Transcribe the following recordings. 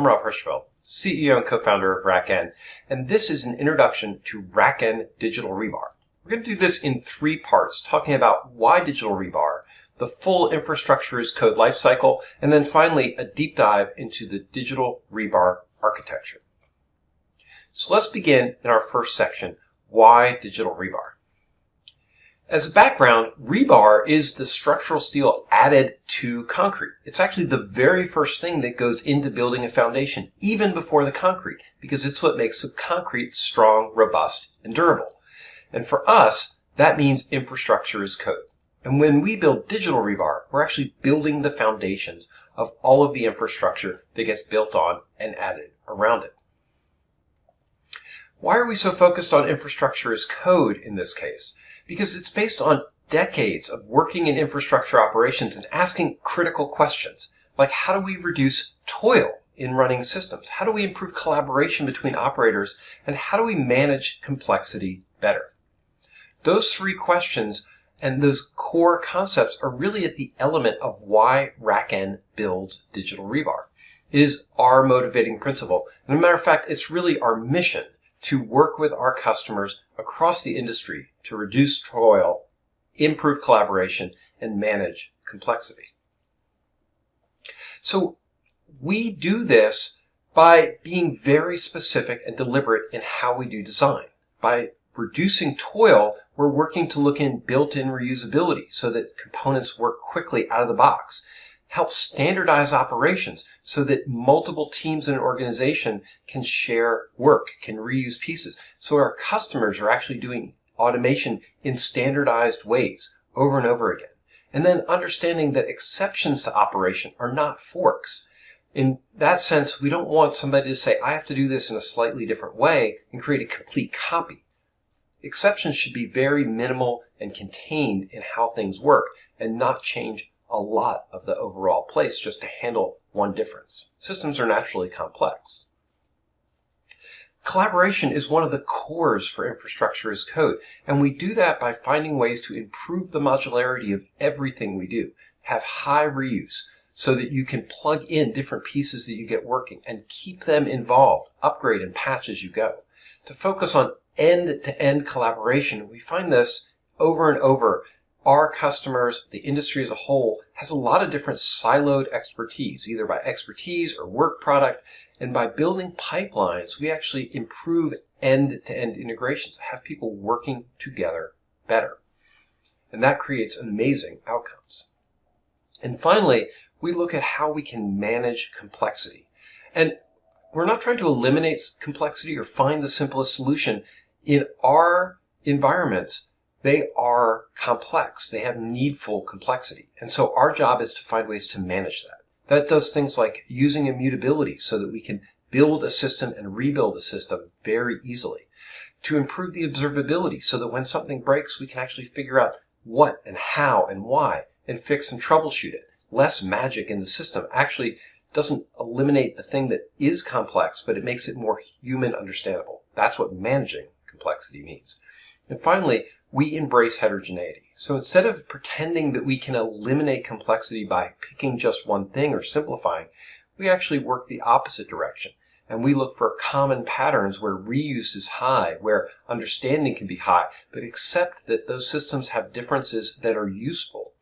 I'm Rob Hirschfeld, CEO and co-founder of RackN, and this is an introduction to RackN Digital Rebar. We're going to do this in three parts, talking about why digital rebar, the full infrastructure as code lifecycle, and then finally a deep dive into the digital rebar architecture. So let's begin in our first section, why digital rebar? As a background, rebar is the structural steel added to concrete. It's actually the very first thing that goes into building a foundation, even before the concrete, because it's what makes the concrete strong, robust, and durable. And for us, that means infrastructure as code. And when we build digital rebar, we're actually building the foundations of all of the infrastructure that gets built on and added around it. Why are we so focused on infrastructure as code in this case? Because it's based on decades of working in infrastructure operations and asking critical questions, like how do we reduce toil in running systems? How do we improve collaboration between operators? And how do we manage complexity better? Those three questions and those core concepts are really at the element of why RackN builds digital rebar. It is our motivating principle. And a matter of fact, it's really our mission to work with our customers across the industry to reduce toil, improve collaboration, and manage complexity. So we do this by being very specific and deliberate in how we do design. By reducing toil, we're working to look in built-in reusability so that components work quickly out of the box help standardize operations so that multiple teams in an organization can share work, can reuse pieces. So our customers are actually doing automation in standardized ways over and over again. And then understanding that exceptions to operation are not forks. In that sense, we don't want somebody to say, I have to do this in a slightly different way and create a complete copy. Exceptions should be very minimal and contained in how things work and not change a lot of the overall place just to handle one difference. Systems are naturally complex. Collaboration is one of the cores for infrastructure as code, and we do that by finding ways to improve the modularity of everything we do, have high reuse, so that you can plug in different pieces that you get working and keep them involved, upgrade and patch as you go. To focus on end-to-end -end collaboration, we find this over and over our customers, the industry as a whole, has a lot of different siloed expertise, either by expertise or work product. And by building pipelines, we actually improve end-to-end integrations, have people working together better. And that creates amazing outcomes. And finally, we look at how we can manage complexity. And we're not trying to eliminate complexity or find the simplest solution. In our environments, they are complex. They have needful complexity. And so our job is to find ways to manage that. That does things like using immutability so that we can build a system and rebuild a system very easily. To improve the observability so that when something breaks, we can actually figure out what and how and why and fix and troubleshoot it. Less magic in the system actually doesn't eliminate the thing that is complex, but it makes it more human understandable. That's what managing complexity means. And finally, we embrace heterogeneity. So instead of pretending that we can eliminate complexity by picking just one thing or simplifying, we actually work the opposite direction. And we look for common patterns where reuse is high, where understanding can be high, but accept that those systems have differences that are useful.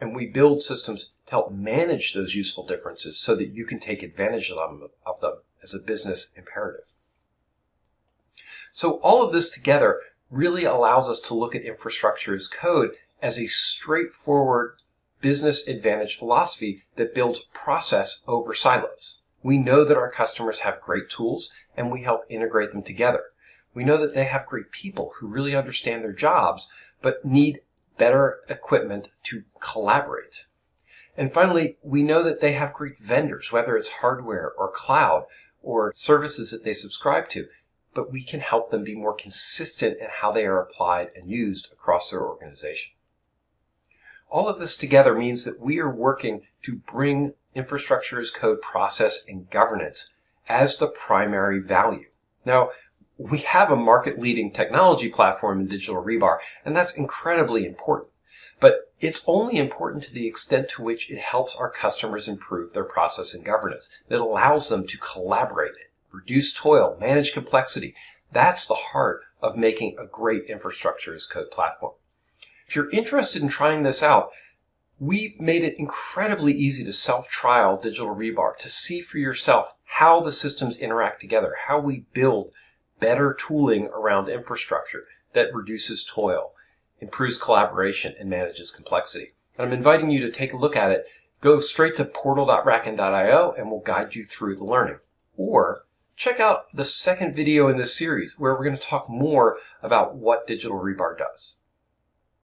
And we build systems to help manage those useful differences so that you can take advantage of them, of them as a business imperative. So all of this together really allows us to look at infrastructure as code as a straightforward business advantage philosophy that builds process over silos. We know that our customers have great tools and we help integrate them together. We know that they have great people who really understand their jobs but need better equipment to collaborate. And finally, we know that they have great vendors, whether it's hardware or cloud or services that they subscribe to, but we can help them be more consistent in how they are applied and used across their organization. All of this together means that we are working to bring infrastructure as code process and governance as the primary value. Now, we have a market leading technology platform in digital rebar, and that's incredibly important. but it's only important to the extent to which it helps our customers improve their process and governance. That allows them to collaborate, reduce toil, manage complexity. That's the heart of making a great infrastructure as code platform. If you're interested in trying this out, we've made it incredibly easy to self-trial Digital Rebar, to see for yourself how the systems interact together, how we build better tooling around infrastructure that reduces toil, improves collaboration, and manages complexity. And I'm inviting you to take a look at it. Go straight to portal.rackn.io and we'll guide you through the learning. Or check out the second video in this series where we're going to talk more about what Digital Rebar does.